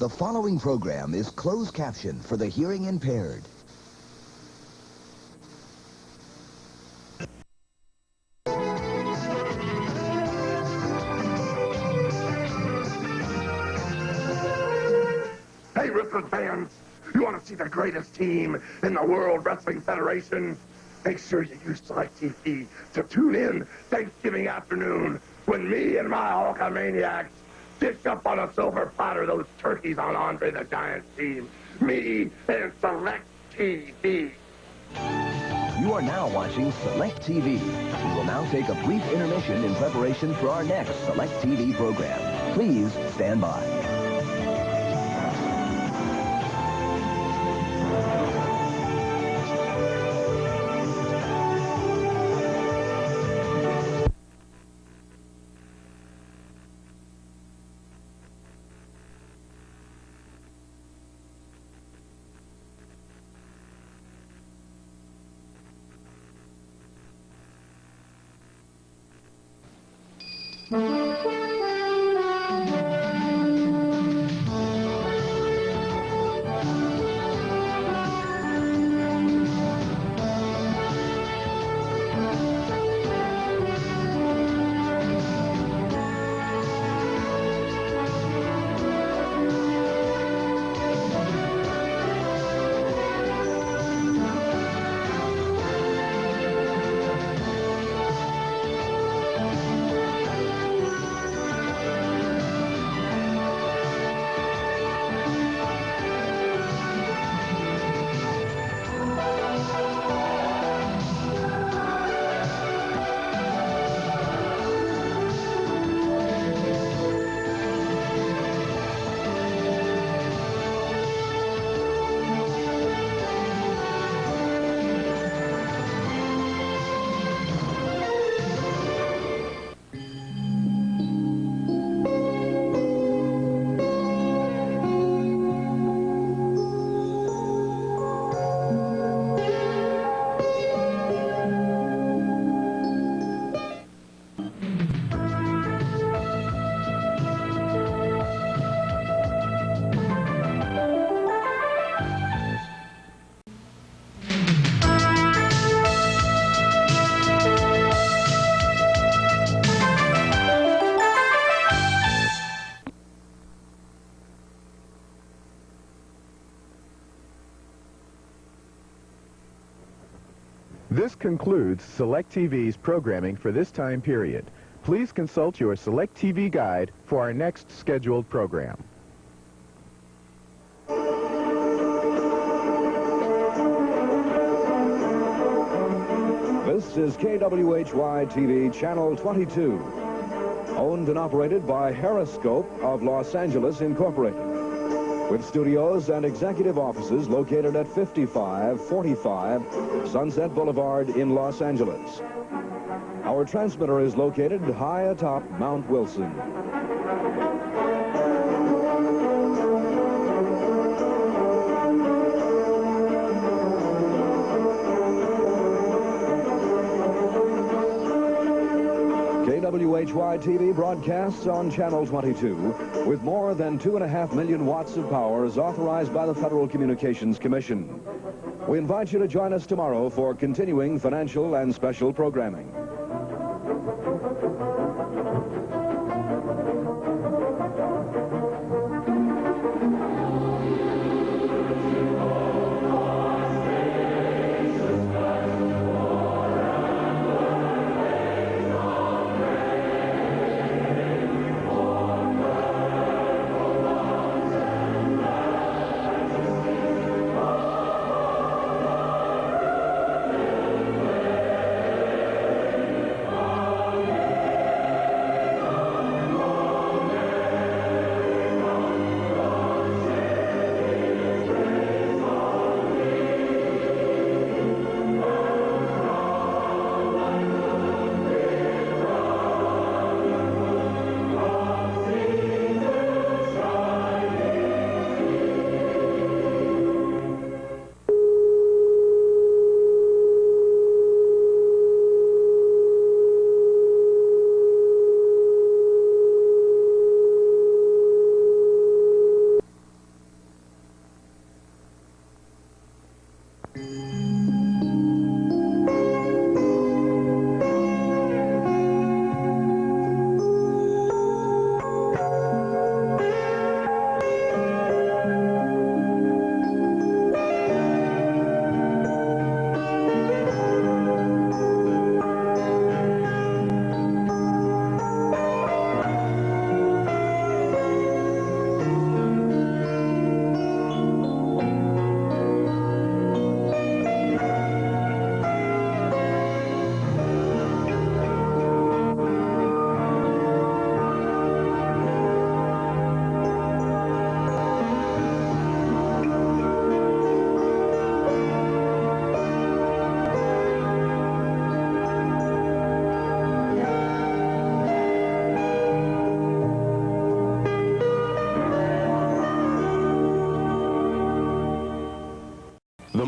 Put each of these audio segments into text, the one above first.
The following program is closed caption for the hearing impaired. Hey, wrestling fans, you want to see the greatest team in the World Wrestling Federation? Make sure you use Select TV to tune in Thanksgiving afternoon when me and my Hulkamaniacs dish up on a silver platter those turkeys on Andre the Giant's team. Me and Select TV. You are now watching Select TV. We will now take a brief intermission in preparation for our next Select TV program. Please stand by. Mm-hmm. This concludes Select TV's programming for this time period. Please consult your Select TV guide for our next scheduled program. This is KWHY TV Channel 22, owned and operated by Harriscope of Los Angeles Incorporated, with studios and executive offices located at 5545 Sunset Boulevard in Los Angeles. Our transmitter is located high atop Mount Wilson. KWHY TV broadcasts on Channel 22 with more than two and a half million watts of power as authorized by the Federal Communications Commission. We invite you to join us tomorrow for continuing financial and special programming.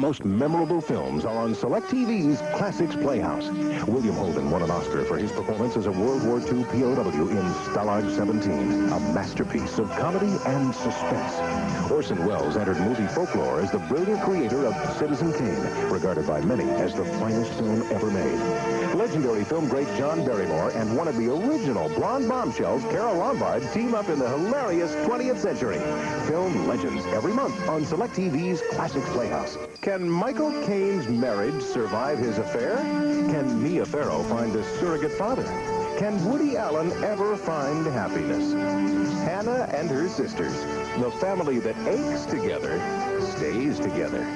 Most memorable films are on Select TV's Classics Playhouse. William Holden won an Oscar for his performance as a World War II POW in Stalag 17, a masterpiece of comedy and suspense. Orson Welles entered movie folklore as the brilliant creator of Citizen Kane, regarded by many as the finest film ever made. Legendary film great John Barrymore and one of the original blonde bombshells, Carole Lombard, team up in the hilarious 20th century. Film Legends every month on Select TV's Classics Playhouse. Can Michael Caine's marriage survive his affair? Can Mia Farrow find a surrogate father? Can Woody Allen ever find happiness? Hannah and her sisters, the family that aches together, stays together.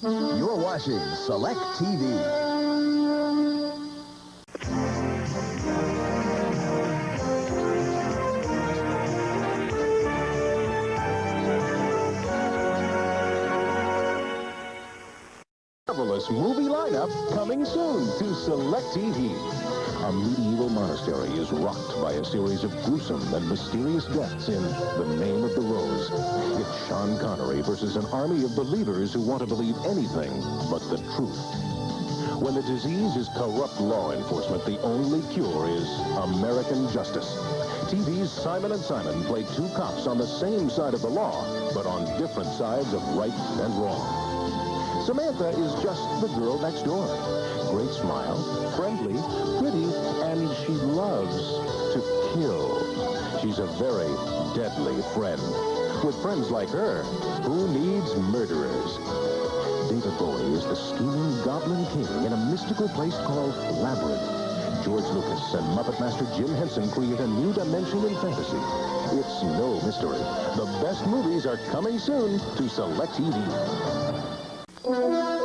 You're watching Select TV. Movie lineup coming soon to Select TV. A medieval monastery is rocked by a series of gruesome and mysterious deaths in The Name of the Rose. It's Sean Connery versus an army of believers who want to believe anything but the truth. When the disease is corrupt law enforcement, the only cure is American justice. TV's Simon and Simon play two cops on the same side of the law, but on different sides of right and wrong. Samantha is just the girl next door. Great smile, friendly, pretty, and she loves to kill. She's a very deadly friend. With friends like her, who needs murderers? David Bowie is the scheming Goblin King in a mystical place called Labyrinth. George Lucas and Muppet Master Jim Henson create a new dimension in fantasy. It's no mystery. The best movies are coming soon to Select TV. The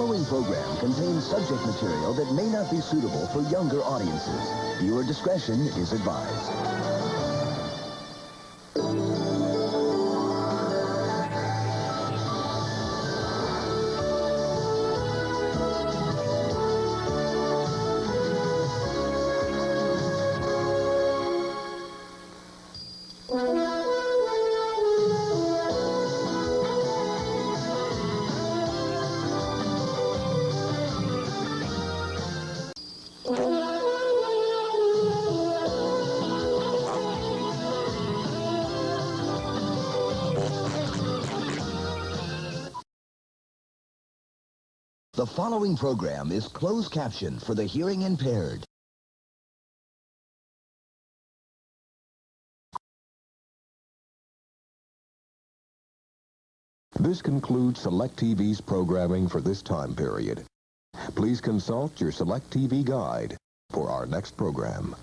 following program contains subject material that may not be suitable for younger audiences. Viewer discretion is advised. The following program is closed caption for the hearing impaired. This concludes Select TV's programming for this time period. Please consult your Select TV guide for our next program.